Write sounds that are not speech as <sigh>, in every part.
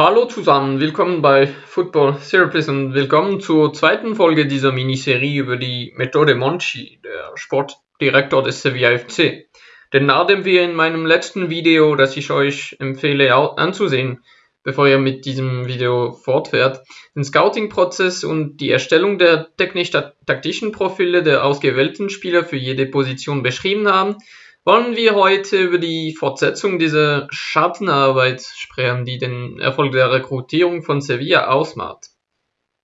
Hallo zusammen, willkommen bei Football Therapist und willkommen zur zweiten Folge dieser Miniserie über die Methode Monchi, der Sportdirektor des Sevilla FC. Denn nachdem wir in meinem letzten Video, das ich euch empfehle anzusehen, bevor ihr mit diesem Video fortfährt, den Scouting-Prozess und die Erstellung der technisch-taktischen Profile der ausgewählten Spieler für jede Position beschrieben haben, wollen wir heute über die Fortsetzung dieser Schattenarbeit sprechen, die den Erfolg der Rekrutierung von Sevilla ausmacht.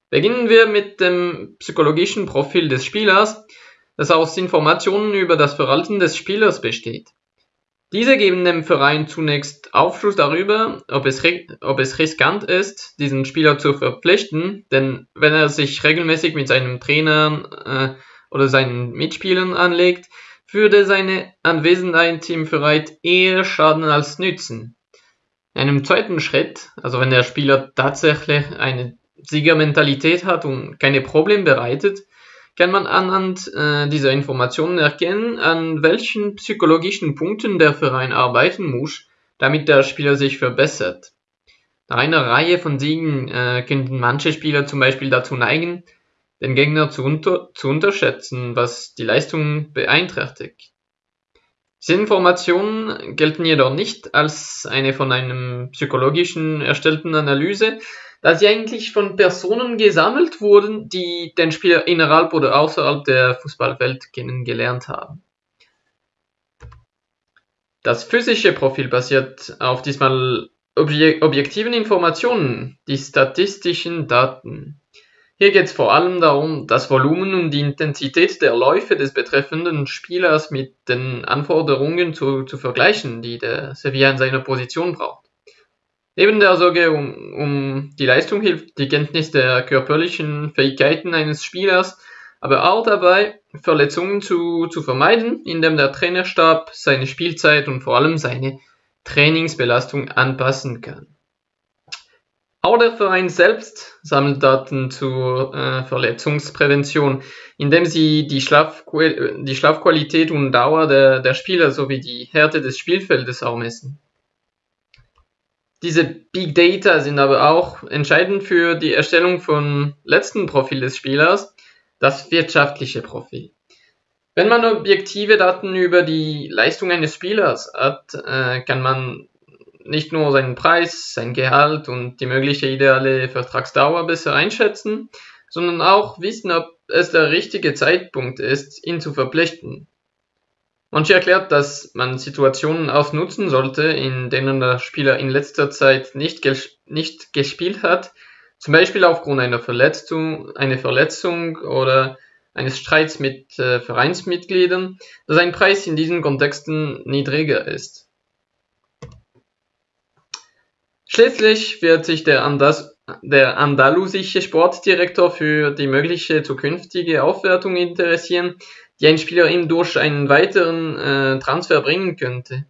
Beginnen wir mit dem psychologischen Profil des Spielers, das aus Informationen über das Verhalten des Spielers besteht. Diese geben dem Verein zunächst Aufschluss darüber, ob es, ob es riskant ist, diesen Spieler zu verpflichten, denn wenn er sich regelmäßig mit seinem Trainer äh, oder seinen Mitspielern anlegt, würde seine Anwesenheit im Verein eher schaden als nützen. In einem zweiten Schritt, also wenn der Spieler tatsächlich eine Siegermentalität hat und keine Probleme bereitet, kann man anhand äh, dieser Informationen erkennen, an welchen psychologischen Punkten der Verein arbeiten muss, damit der Spieler sich verbessert. Nach einer Reihe von Siegen äh, könnten manche Spieler zum Beispiel dazu neigen, den Gegner zu, unter zu unterschätzen, was die Leistung beeinträchtigt. Diese Informationen gelten jedoch nicht als eine von einem psychologischen erstellten Analyse, da sie eigentlich von Personen gesammelt wurden, die den Spieler innerhalb oder außerhalb der Fußballwelt kennengelernt haben. Das physische Profil basiert auf diesmal objektiven Informationen, die statistischen Daten. Hier geht es vor allem darum, das Volumen und die Intensität der Läufe des betreffenden Spielers mit den Anforderungen zu, zu vergleichen, die der Sevilla in seiner Position braucht. Neben der Sorge um, um die Leistung hilft die Kenntnis der körperlichen Fähigkeiten eines Spielers, aber auch dabei, Verletzungen zu, zu vermeiden, indem der Trainerstab seine Spielzeit und vor allem seine Trainingsbelastung anpassen kann. Auch der Verein selbst sammelt Daten zur äh, Verletzungsprävention, indem sie die, Schlafqual die Schlafqualität und Dauer der, der Spieler sowie die Härte des Spielfeldes auch messen. Diese Big Data sind aber auch entscheidend für die Erstellung von letzten Profil des Spielers, das wirtschaftliche Profil. Wenn man objektive Daten über die Leistung eines Spielers hat, äh, kann man nicht nur seinen Preis, sein Gehalt und die mögliche ideale Vertragsdauer besser einschätzen, sondern auch wissen, ob es der richtige Zeitpunkt ist, ihn zu verpflichten. Manche erklärt, dass man Situationen ausnutzen sollte, in denen der Spieler in letzter Zeit nicht, ges nicht gespielt hat, zum Beispiel aufgrund einer Verletzung, einer Verletzung oder eines Streits mit äh, Vereinsmitgliedern, dass ein Preis in diesen Kontexten niedriger ist. Schließlich wird sich der, andalusische Sportdirektor für die mögliche zukünftige Aufwertung interessieren, die ein Spieler ihm durch einen weiteren äh, Transfer bringen könnte.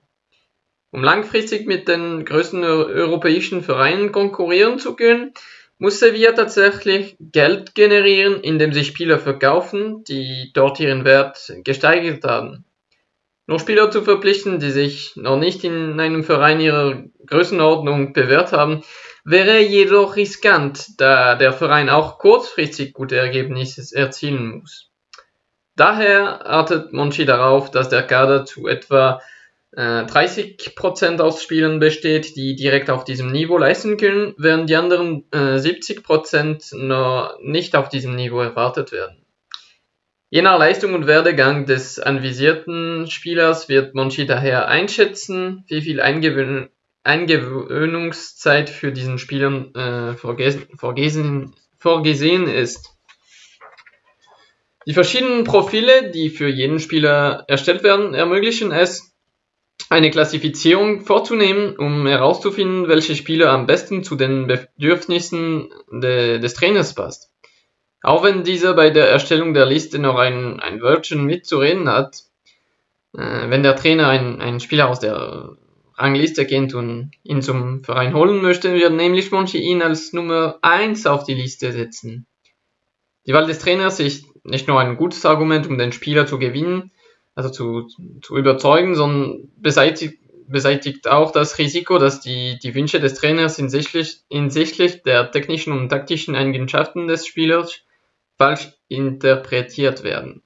Um langfristig mit den größten europäischen Vereinen konkurrieren zu können, muss Sevilla tatsächlich Geld generieren, indem sie Spieler verkaufen, die dort ihren Wert gesteigert haben. Nur Spieler zu verpflichten, die sich noch nicht in einem Verein ihrer Größenordnung bewährt haben, wäre jedoch riskant, da der Verein auch kurzfristig gute Ergebnisse erzielen muss. Daher artet Monchi darauf, dass der Kader zu etwa äh, 30% aus Spielern besteht, die direkt auf diesem Niveau leisten können, während die anderen äh, 70% noch nicht auf diesem Niveau erwartet werden. Je nach Leistung und Werdegang des anvisierten Spielers wird Monchi daher einschätzen, wie viel Eingewöhn Eingewöhnungszeit für diesen Spieler äh, vorgesehen, vorgesehen ist. Die verschiedenen Profile, die für jeden Spieler erstellt werden, ermöglichen es, eine Klassifizierung vorzunehmen, um herauszufinden, welche Spieler am besten zu den Bedürfnissen de, des Trainers passt. Auch wenn dieser bei der Erstellung der Liste noch ein, ein Wörtchen mitzureden hat, äh, wenn der Trainer einen Spieler aus der Rangliste kennt und ihn zum Verein holen möchte, wird nämlich Monchi ihn als Nummer 1 auf die Liste setzen. Die Wahl des Trainers ist nicht nur ein gutes Argument, um den Spieler zu gewinnen, also zu, zu überzeugen, sondern beseitigt, beseitigt auch das Risiko, dass die, die Wünsche des Trainers hinsichtlich, hinsichtlich der technischen und taktischen Eigenschaften des Spielers falsch interpretiert werden.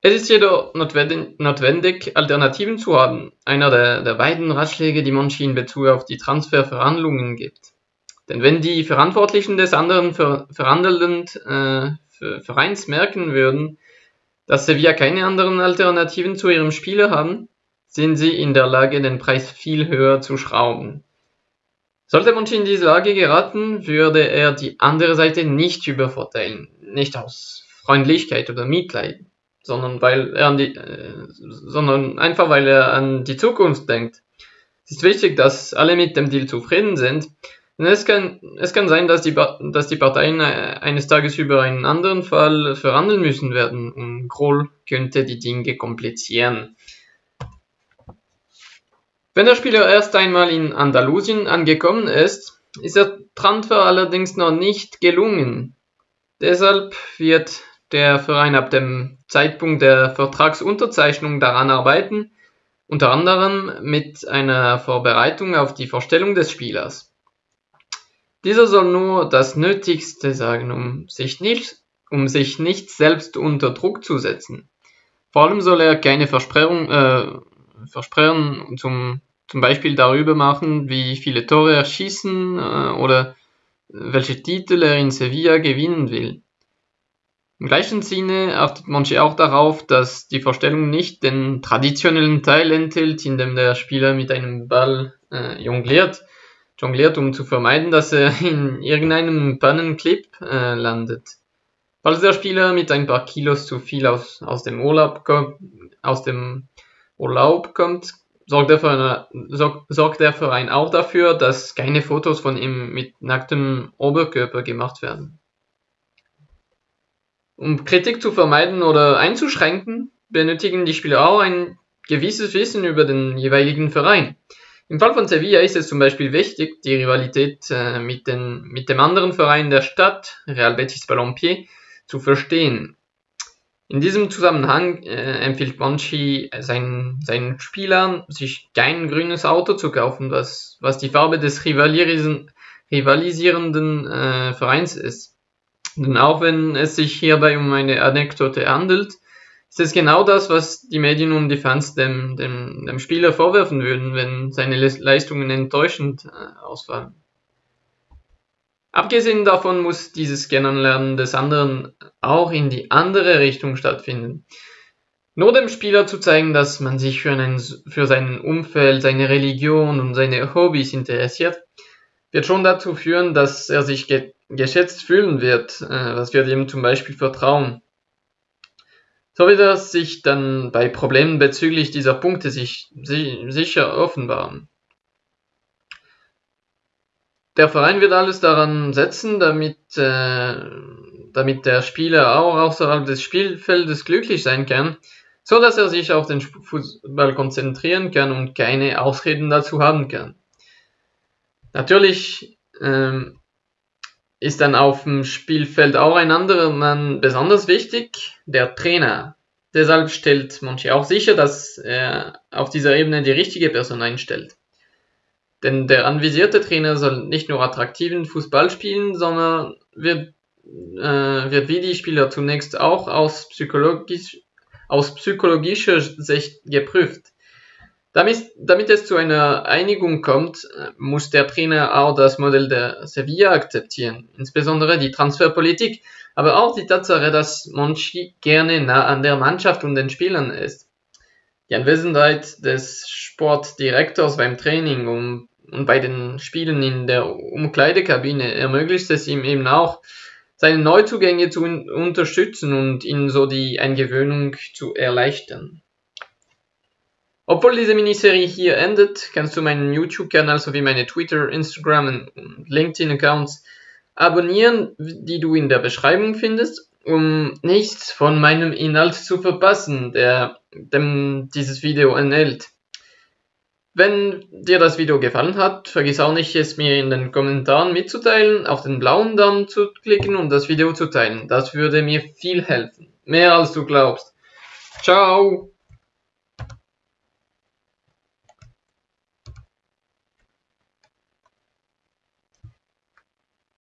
Es ist jedoch notwendig, Alternativen zu haben, einer der, der beiden Ratschläge, die Monchi in Bezug auf die Transferverhandlungen gibt. Denn wenn die Verantwortlichen des anderen ver verhandelnden äh, Vereins merken würden, dass Sevilla keine anderen Alternativen zu ihrem Spieler haben, sind sie in der Lage, den Preis viel höher zu schrauben. Sollte Monchi in diese Lage geraten, würde er die andere Seite nicht übervorteilen, nicht aus Freundlichkeit oder Mitleid sondern weil er an die, äh, sondern einfach weil er an die Zukunft denkt. Es ist wichtig, dass alle mit dem Deal zufrieden sind. Denn es kann, es kann sein, dass die, dass die Parteien äh, eines Tages über einen anderen Fall verhandeln müssen werden und Kroll könnte die Dinge komplizieren. Wenn der Spieler erst einmal in Andalusien angekommen ist, ist der Transfer allerdings noch nicht gelungen. Deshalb wird der Verein ab dem Zeitpunkt der Vertragsunterzeichnung daran arbeiten, unter anderem mit einer Vorbereitung auf die Vorstellung des Spielers. Dieser soll nur das Nötigste sagen, um sich nicht, um sich nicht selbst unter Druck zu setzen. Vor allem soll er keine Versprechungen, äh, Versprechen zum, zum Beispiel darüber machen, wie viele Tore er schießen äh, oder welche Titel er in Sevilla gewinnen will. Im gleichen Sinne achtet Monchi auch darauf, dass die Vorstellung nicht den traditionellen Teil enthält, in dem der Spieler mit einem Ball äh, jongliert, jongliert, um zu vermeiden, dass er <laughs> in irgendeinem Pannenclip äh, landet. Falls der Spieler mit ein paar Kilos zu viel aus, aus, dem, Urlaub kommt, aus dem Urlaub kommt, sorgt der, Verein, sorg, sorgt der Verein auch dafür, dass keine Fotos von ihm mit nacktem Oberkörper gemacht werden. Um Kritik zu vermeiden oder einzuschränken, benötigen die Spieler auch ein gewisses Wissen über den jeweiligen Verein. Im Fall von Sevilla ist es zum Beispiel wichtig, die Rivalität äh, mit, den, mit dem anderen Verein der Stadt, Real Betis Balompié, zu verstehen. In diesem Zusammenhang äh, empfiehlt Monchi seinen, seinen Spielern, sich kein grünes Auto zu kaufen, was, was die Farbe des rivalisierenden äh, Vereins ist. Denn auch wenn es sich hierbei um eine Anekdote handelt, ist es genau das, was die Medien und die Fans dem, dem, dem Spieler vorwerfen würden, wenn seine Leistungen enttäuschend äh, ausfallen. Abgesehen davon muss dieses Kennenlernen des anderen auch in die andere Richtung stattfinden. Nur dem Spieler zu zeigen, dass man sich für, einen, für sein Umfeld, seine Religion und seine Hobbys interessiert, wird schon dazu führen, dass er sich geschätzt fühlen wird, äh, was wird ihm zum Beispiel vertrauen. So wird er sich dann bei Problemen bezüglich dieser Punkte sich, si sicher offenbaren. Der Verein wird alles daran setzen, damit, äh, damit der Spieler auch außerhalb des Spielfeldes glücklich sein kann, so dass er sich auf den Fußball konzentrieren kann und keine Ausreden dazu haben kann. Natürlich ähm, ist dann auf dem Spielfeld auch ein anderer Mann besonders wichtig, der Trainer. Deshalb stellt Monchi auch sicher, dass er auf dieser Ebene die richtige Person einstellt. Denn der anvisierte Trainer soll nicht nur attraktiven Fußball spielen, sondern wird, äh, wird wie die Spieler zunächst auch aus, psychologisch, aus psychologischer Sicht geprüft. Damit, damit es zu einer Einigung kommt, muss der Trainer auch das Modell der Sevilla akzeptieren, insbesondere die Transferpolitik, aber auch die Tatsache, dass Monchi gerne nah an der Mannschaft und den Spielern ist. Die Anwesenheit des Sportdirektors beim Training und bei den Spielen in der Umkleidekabine ermöglicht es ihm eben auch, seine Neuzugänge zu unterstützen und ihnen so die Eingewöhnung zu erleichtern. Obwohl diese Miniserie hier endet, kannst du meinen YouTube-Kanal sowie meine Twitter, Instagram und LinkedIn-Accounts abonnieren, die du in der Beschreibung findest, um nichts von meinem Inhalt zu verpassen, der dem dieses Video enthält. Wenn dir das Video gefallen hat, vergiss auch nicht, es mir in den Kommentaren mitzuteilen, auf den blauen Daumen zu klicken und das Video zu teilen. Das würde mir viel helfen. Mehr als du glaubst. Ciao!